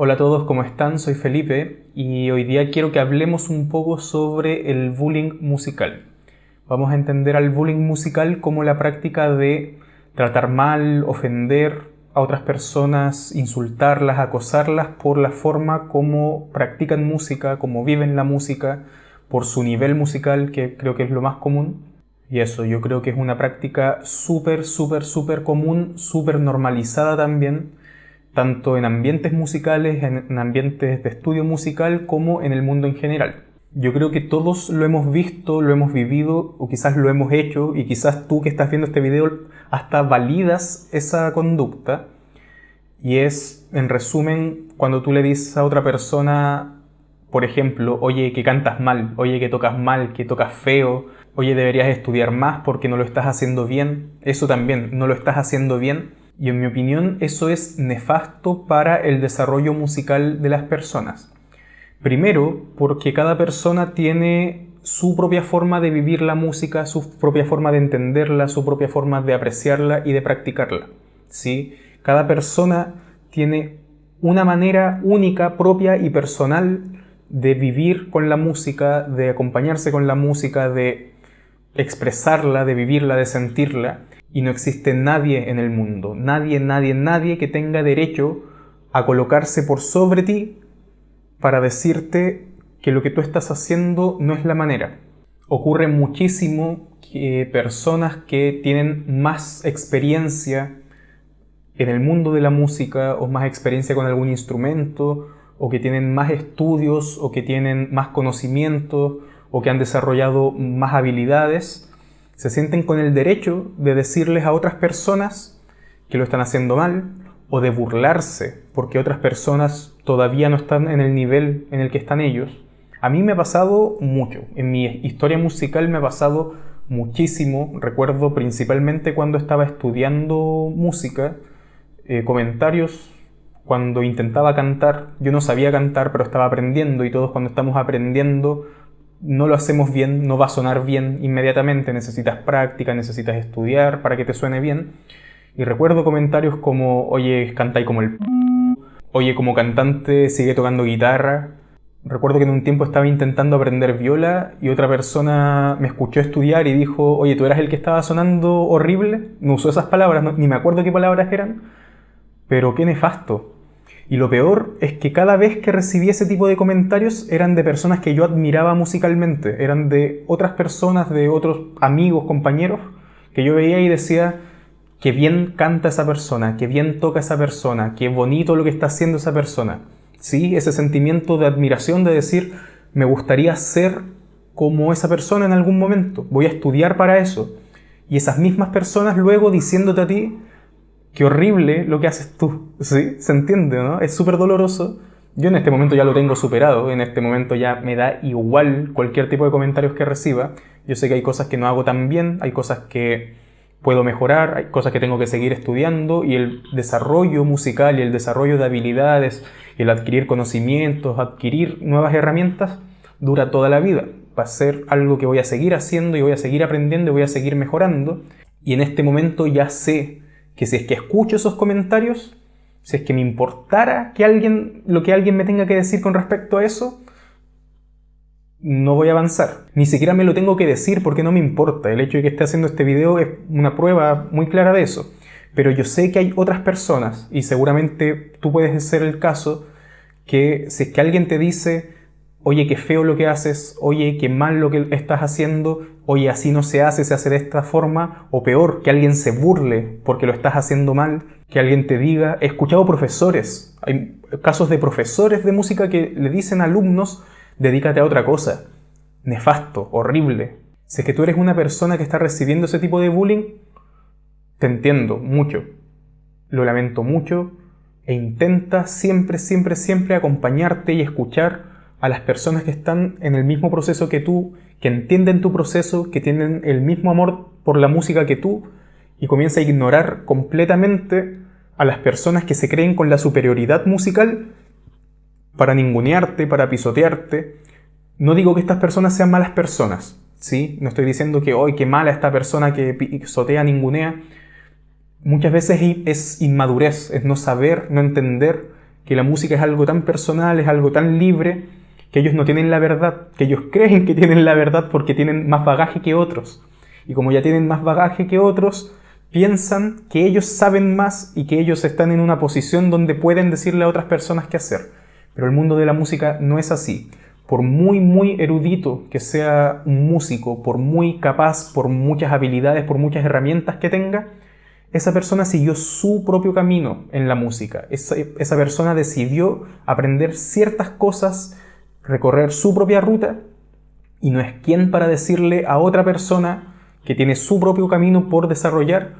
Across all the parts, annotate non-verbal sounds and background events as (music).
Hola a todos, ¿cómo están? Soy Felipe y hoy día quiero que hablemos un poco sobre el bullying musical. Vamos a entender al bullying musical como la práctica de tratar mal, ofender a otras personas, insultarlas, acosarlas por la forma como practican música, como viven la música, por su nivel musical, que creo que es lo más común. Y eso, yo creo que es una práctica súper, súper, súper común, súper normalizada también tanto en ambientes musicales, en ambientes de estudio musical, como en el mundo en general. Yo creo que todos lo hemos visto, lo hemos vivido, o quizás lo hemos hecho, y quizás tú que estás viendo este video hasta validas esa conducta. Y es, en resumen, cuando tú le dices a otra persona, por ejemplo, oye, que cantas mal, oye, que tocas mal, que tocas feo, oye, deberías estudiar más porque no lo estás haciendo bien. Eso también, no lo estás haciendo bien y en mi opinión eso es nefasto para el desarrollo musical de las personas. Primero, porque cada persona tiene su propia forma de vivir la música, su propia forma de entenderla, su propia forma de apreciarla y de practicarla. ¿sí? Cada persona tiene una manera única, propia y personal de vivir con la música, de acompañarse con la música, de expresarla, de vivirla, de sentirla y no existe nadie en el mundo, nadie, nadie, nadie que tenga derecho a colocarse por sobre ti para decirte que lo que tú estás haciendo no es la manera. Ocurre muchísimo que personas que tienen más experiencia en el mundo de la música o más experiencia con algún instrumento o que tienen más estudios o que tienen más conocimiento o que han desarrollado más habilidades, se sienten con el derecho de decirles a otras personas que lo están haciendo mal o de burlarse porque otras personas todavía no están en el nivel en el que están ellos. A mí me ha pasado mucho. En mi historia musical me ha pasado muchísimo. Recuerdo principalmente cuando estaba estudiando música, eh, comentarios cuando intentaba cantar. Yo no sabía cantar, pero estaba aprendiendo y todos cuando estamos aprendiendo no lo hacemos bien, no va a sonar bien inmediatamente, necesitas práctica, necesitas estudiar para que te suene bien. Y recuerdo comentarios como, oye, cantáis como el... Oye, como cantante sigue tocando guitarra. Recuerdo que en un tiempo estaba intentando aprender viola y otra persona me escuchó estudiar y dijo, oye, tú eras el que estaba sonando horrible. No usó esas palabras, ni me acuerdo qué palabras eran, pero qué nefasto. Y lo peor es que cada vez que recibí ese tipo de comentarios eran de personas que yo admiraba musicalmente, eran de otras personas, de otros amigos, compañeros, que yo veía y decía, que bien canta esa persona, que bien toca esa persona, qué bonito lo que está haciendo esa persona. Sí, ese sentimiento de admiración de decir, me gustaría ser como esa persona en algún momento, voy a estudiar para eso. Y esas mismas personas luego diciéndote a ti, qué horrible lo que haces tú. ¿Sí? ¿Se entiende, no? Es súper doloroso. Yo en este momento ya lo tengo superado, en este momento ya me da igual cualquier tipo de comentarios que reciba. Yo sé que hay cosas que no hago tan bien, hay cosas que puedo mejorar, hay cosas que tengo que seguir estudiando y el desarrollo musical y el desarrollo de habilidades, el adquirir conocimientos, adquirir nuevas herramientas, dura toda la vida. Va a ser algo que voy a seguir haciendo y voy a seguir aprendiendo y voy a seguir mejorando. Y en este momento ya sé que si es que escucho esos comentarios, si es que me importara que alguien, lo que alguien me tenga que decir con respecto a eso, no voy a avanzar. Ni siquiera me lo tengo que decir porque no me importa. El hecho de que esté haciendo este video es una prueba muy clara de eso. Pero yo sé que hay otras personas, y seguramente tú puedes ser el caso, que si es que alguien te dice, oye, qué feo lo que haces, oye, qué mal lo que estás haciendo, oye, así no se hace, se hace de esta forma, o peor, que alguien se burle porque lo estás haciendo mal, que alguien te diga, he escuchado profesores, hay casos de profesores de música que le dicen a alumnos, dedícate a otra cosa, nefasto, horrible. Si es que tú eres una persona que está recibiendo ese tipo de bullying, te entiendo mucho, lo lamento mucho, e intenta siempre, siempre, siempre acompañarte y escuchar a las personas que están en el mismo proceso que tú, que entienden tu proceso, que tienen el mismo amor por la música que tú, y comienza a ignorar completamente a las personas que se creen con la superioridad musical para ningunearte, para pisotearte. No digo que estas personas sean malas personas, ¿sí? No estoy diciendo que hoy qué mala esta persona que pisotea, ningunea. Muchas veces es inmadurez, es no saber, no entender que la música es algo tan personal, es algo tan libre, que ellos no tienen la verdad, que ellos creen que tienen la verdad porque tienen más bagaje que otros. Y como ya tienen más bagaje que otros, piensan que ellos saben más y que ellos están en una posición donde pueden decirle a otras personas qué hacer. Pero el mundo de la música no es así. Por muy, muy erudito que sea un músico, por muy capaz, por muchas habilidades, por muchas herramientas que tenga, esa persona siguió su propio camino en la música. Esa, esa persona decidió aprender ciertas cosas, recorrer su propia ruta y no es quien para decirle a otra persona que tiene su propio camino por desarrollar,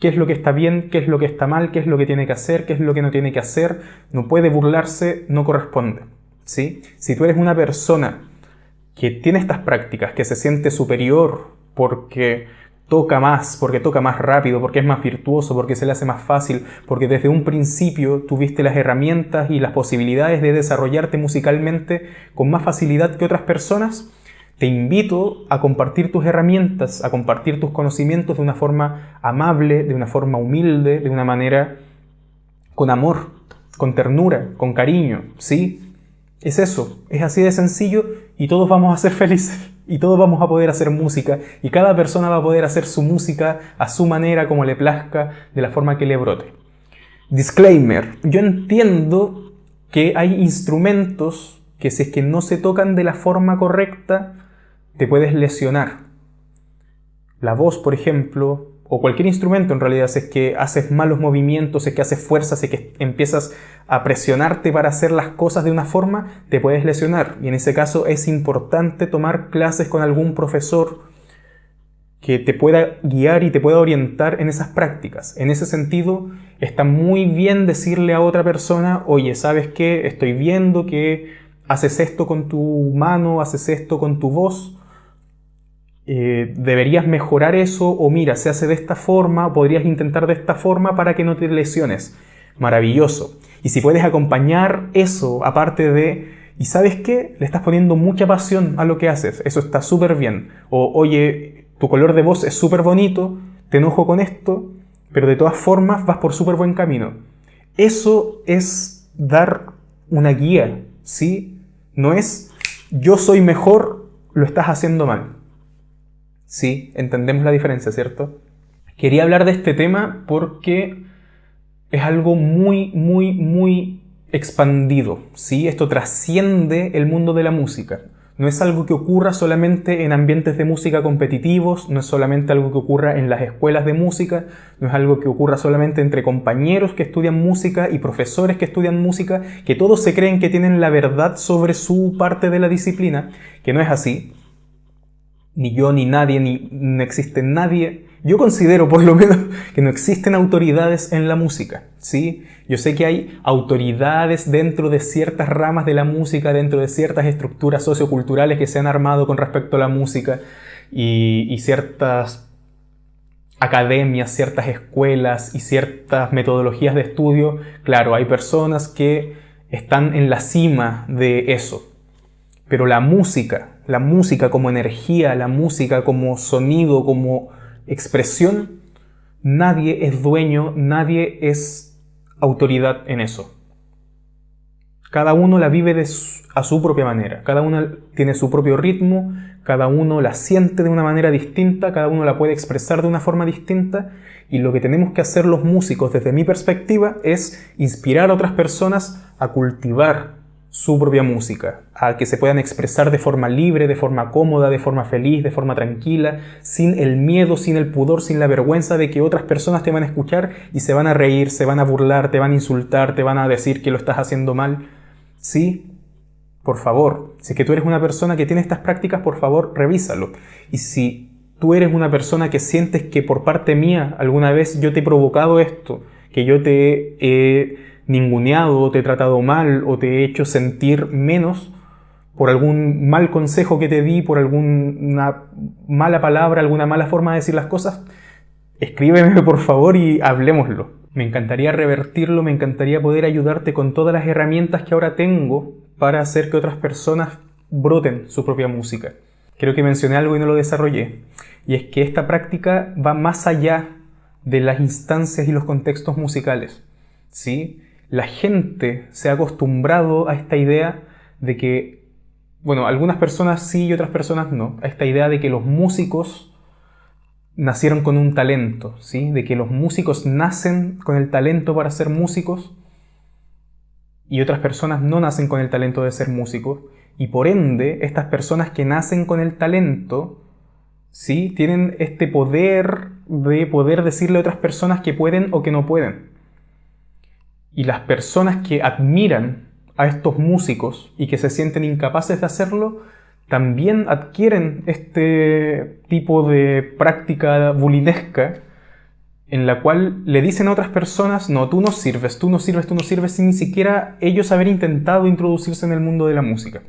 qué es lo que está bien, qué es lo que está mal, qué es lo que tiene que hacer, qué es lo que no tiene que hacer, no puede burlarse, no corresponde. ¿sí? Si tú eres una persona que tiene estas prácticas, que se siente superior porque toca más, porque toca más rápido, porque es más virtuoso, porque se le hace más fácil, porque desde un principio tuviste las herramientas y las posibilidades de desarrollarte musicalmente con más facilidad que otras personas, te invito a compartir tus herramientas, a compartir tus conocimientos de una forma amable, de una forma humilde, de una manera con amor, con ternura, con cariño, ¿sí? Es eso, es así de sencillo y todos vamos a ser felices y todos vamos a poder hacer música y cada persona va a poder hacer su música a su manera, como le plazca, de la forma que le brote. Disclaimer, yo entiendo que hay instrumentos que si es que no se tocan de la forma correcta, te puedes lesionar. La voz, por ejemplo, o cualquier instrumento en realidad, si es que haces malos movimientos, si es que haces fuerza, si es que empiezas a presionarte para hacer las cosas de una forma, te puedes lesionar. Y en ese caso es importante tomar clases con algún profesor que te pueda guiar y te pueda orientar en esas prácticas. En ese sentido, está muy bien decirle a otra persona, oye, ¿sabes qué? Estoy viendo que haces esto con tu mano, haces esto con tu voz eh, deberías mejorar eso o mira, se hace de esta forma, podrías intentar de esta forma para que no te lesiones. Maravilloso. Y si puedes acompañar eso, aparte de, ¿y sabes qué? Le estás poniendo mucha pasión a lo que haces, eso está súper bien. O oye, tu color de voz es súper bonito, te enojo con esto, pero de todas formas vas por súper buen camino. Eso es dar una guía, ¿sí? No es yo soy mejor, lo estás haciendo mal. Sí, entendemos la diferencia, ¿cierto? Quería hablar de este tema porque es algo muy, muy, muy expandido, ¿sí? Esto trasciende el mundo de la música. No es algo que ocurra solamente en ambientes de música competitivos, no es solamente algo que ocurra en las escuelas de música, no es algo que ocurra solamente entre compañeros que estudian música y profesores que estudian música, que todos se creen que tienen la verdad sobre su parte de la disciplina, que no es así ni yo, ni nadie, ni no existe nadie. Yo considero por lo menos (laughs) que no existen autoridades en la música, ¿sí? Yo sé que hay autoridades dentro de ciertas ramas de la música, dentro de ciertas estructuras socioculturales que se han armado con respecto a la música y, y ciertas academias, ciertas escuelas y ciertas metodologías de estudio. Claro, hay personas que están en la cima de eso, pero la música, la música como energía, la música como sonido, como expresión, nadie es dueño, nadie es autoridad en eso. Cada uno la vive a su propia manera, cada uno tiene su propio ritmo, cada uno la siente de una manera distinta, cada uno la puede expresar de una forma distinta y lo que tenemos que hacer los músicos desde mi perspectiva es inspirar a otras personas a cultivar su propia música, a que se puedan expresar de forma libre, de forma cómoda, de forma feliz, de forma tranquila, sin el miedo, sin el pudor, sin la vergüenza de que otras personas te van a escuchar y se van a reír, se van a burlar, te van a insultar, te van a decir que lo estás haciendo mal. Sí, por favor, si es que tú eres una persona que tiene estas prácticas, por favor, revísalo. Y si tú eres una persona que sientes que por parte mía alguna vez yo te he provocado esto, que yo te he ninguneado te he tratado mal o te he hecho sentir menos por algún mal consejo que te di, por alguna mala palabra, alguna mala forma de decir las cosas, escríbeme (laughs) por favor y hablemoslo. Me encantaría revertirlo, me encantaría poder ayudarte con todas las herramientas que ahora tengo para hacer que otras personas broten su propia música. Creo que mencioné algo y no lo desarrollé, y es que esta práctica va más allá de las instancias y los contextos musicales. ¿sí? La gente se ha acostumbrado a esta idea de que, bueno, algunas personas sí y otras personas no, a esta idea de que los músicos nacieron con un talento, ¿sí? De que los músicos nacen con el talento para ser músicos y otras personas no nacen con el talento de ser músicos y por ende estas personas que nacen con el talento, ¿sí? Tienen este poder de poder decirle a otras personas que pueden o que no pueden. Y las personas que admiran a estos músicos y que se sienten incapaces de hacerlo, también adquieren este tipo de práctica bulinesca en la cual le dicen a otras personas, no, tú no sirves, tú no sirves, tú no sirves, sin ni siquiera ellos haber intentado introducirse en el mundo de la música.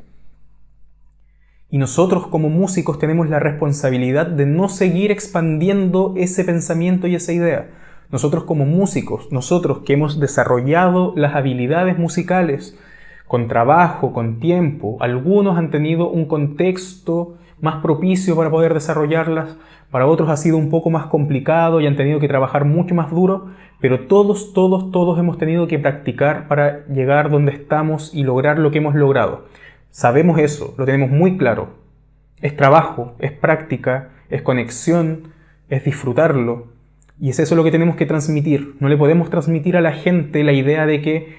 Y nosotros como músicos tenemos la responsabilidad de no seguir expandiendo ese pensamiento y esa idea. Nosotros como músicos, nosotros que hemos desarrollado las habilidades musicales con trabajo, con tiempo, algunos han tenido un contexto más propicio para poder desarrollarlas, para otros ha sido un poco más complicado y han tenido que trabajar mucho más duro, pero todos, todos, todos hemos tenido que practicar para llegar donde estamos y lograr lo que hemos logrado. Sabemos eso, lo tenemos muy claro. Es trabajo, es práctica, es conexión, es disfrutarlo. Y es eso lo que tenemos que transmitir. No le podemos transmitir a la gente la idea de que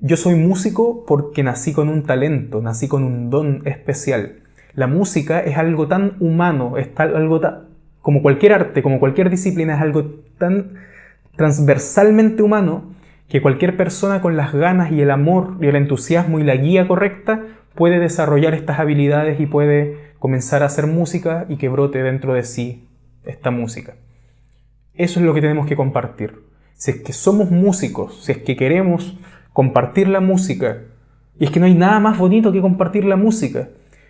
yo soy músico porque nací con un talento, nací con un don especial. La música es algo tan humano, es algo tan, como cualquier arte, como cualquier disciplina, es algo tan transversalmente humano que cualquier persona con las ganas y el amor y el entusiasmo y la guía correcta puede desarrollar estas habilidades y puede comenzar a hacer música y que brote dentro de sí esta música. Eso es lo que tenemos que compartir. Si es que somos músicos, si es que queremos compartir la música, y es que no hay nada más bonito que compartir la música.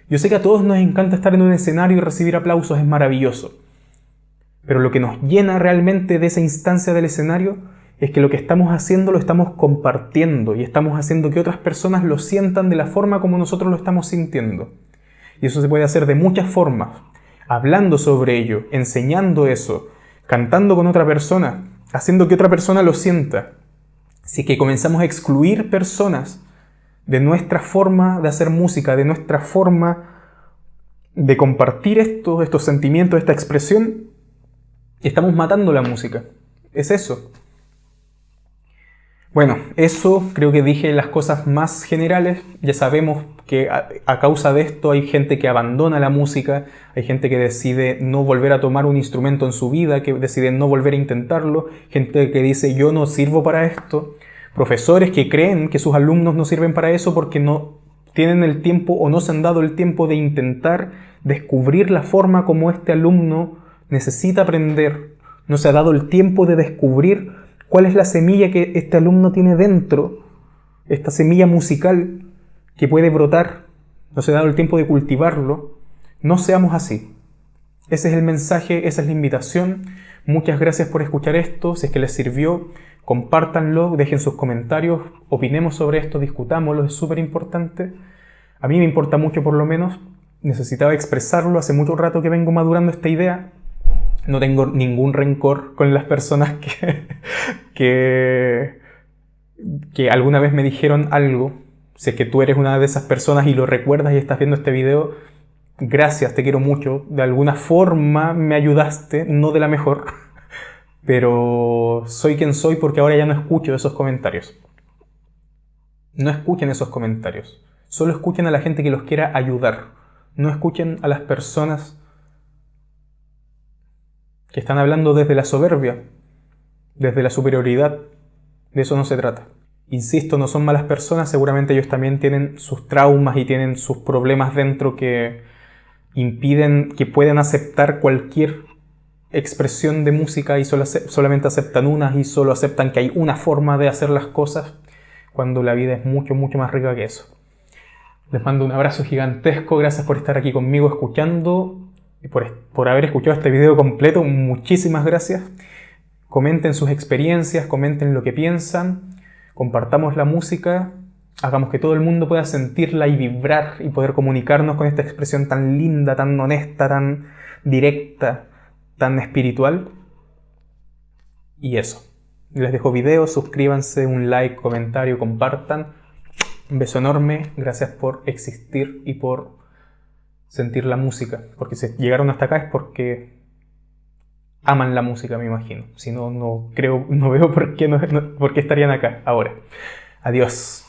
Yo sé que a todos nos encanta estar en un escenario y recibir aplausos, es maravilloso. Pero lo que nos llena realmente de esa instancia del escenario es que lo que estamos haciendo lo estamos compartiendo y estamos haciendo que otras personas lo sientan de la forma como nosotros lo estamos sintiendo. Y eso se puede hacer de muchas formas, hablando sobre ello, enseñando eso, cantando con otra persona, haciendo que otra persona lo sienta. Si que comenzamos a excluir personas de nuestra forma de hacer música, de nuestra forma de compartir esto, estos sentimientos, esta expresión, estamos matando la música. Es eso. Bueno, eso creo que dije las cosas más generales. Ya sabemos que a, causa de esto hay gente que abandona la música, hay gente que decide no volver a tomar un instrumento en su vida, que decide no volver a intentarlo, gente que dice yo no sirvo para esto, profesores que creen que sus alumnos no sirven para eso porque no tienen el tiempo o no se han dado el tiempo de intentar descubrir la forma como este alumno necesita aprender, no se ha dado el tiempo de descubrir cuál es la semilla que este alumno tiene dentro, esta semilla musical que puede brotar, no se ha dado el tiempo de cultivarlo, no seamos así. Ese es el mensaje, esa es la invitación. Muchas gracias por escuchar esto, si es que les sirvió, compártanlo, dejen sus comentarios, opinemos sobre esto, discutámoslo, es súper importante. A mí me importa mucho por lo menos, necesitaba expresarlo, hace mucho rato que vengo madurando esta idea, no tengo ningún rencor con las personas que, (laughs) que, que alguna vez me dijeron algo. Sé que tú eres una de esas personas y lo recuerdas y estás viendo este video. Gracias, te quiero mucho. De alguna forma me ayudaste, no de la mejor, (laughs) pero soy quien soy porque ahora ya no escucho esos comentarios. No escuchen esos comentarios. Solo escuchen a la gente que los quiera ayudar. No escuchen a las personas que están hablando desde la soberbia, desde la superioridad. De eso no se trata. Insisto, no son malas personas, seguramente ellos también tienen sus traumas y tienen sus problemas dentro que impiden que puedan aceptar cualquier expresión de música y solamente aceptan unas y solo aceptan que hay una forma de hacer las cosas cuando la vida es mucho, mucho más rica que eso. Les mando un abrazo gigantesco, gracias por estar aquí conmigo escuchando por, haber escuchado este video completo. Muchísimas gracias. Comenten sus experiencias, comenten lo que piensan, compartamos la música, hagamos que todo el mundo pueda sentirla y vibrar y poder comunicarnos con esta expresión tan linda, tan honesta, tan directa, tan espiritual. Y eso. Les dejo videos, suscríbanse, un like, comentario, compartan. Un beso enorme, gracias por existir y por sentir la música. Porque si llegaron hasta acá es porque aman la música, me imagino. Si no, no creo, (laughs) no veo por qué, por qué estarían acá ahora. Adiós.